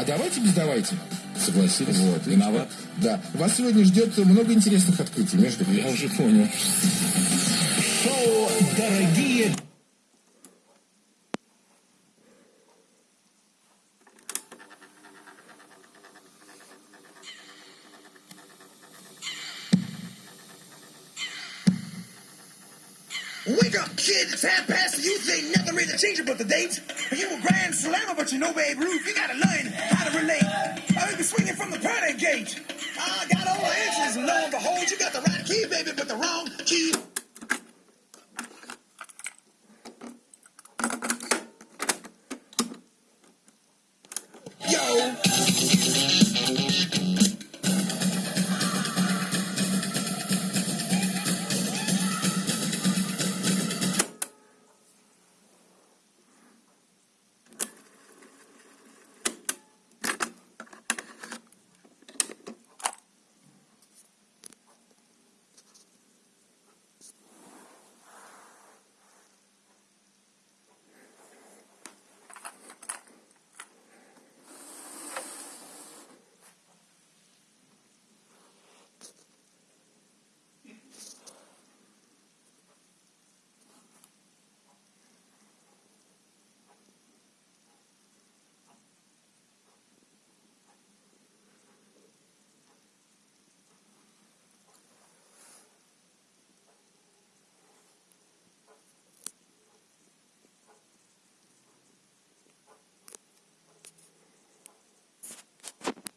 А давайте без давайте. Согласились? Вот, виноват. Да. Вас сегодня ждет много интересных открытий, между прочим. Я уже понял. Шоу «Дорогие Wake up, kid. It's half past the youth. Ain't nothing really changing but the dates. You a grand slammer, but you know Babe Ruth. You gotta learn how to relate. I heard you swinging from the party gate. I got all the answers, and lo and behold, you got the right key, baby, but the wrong key. Yo.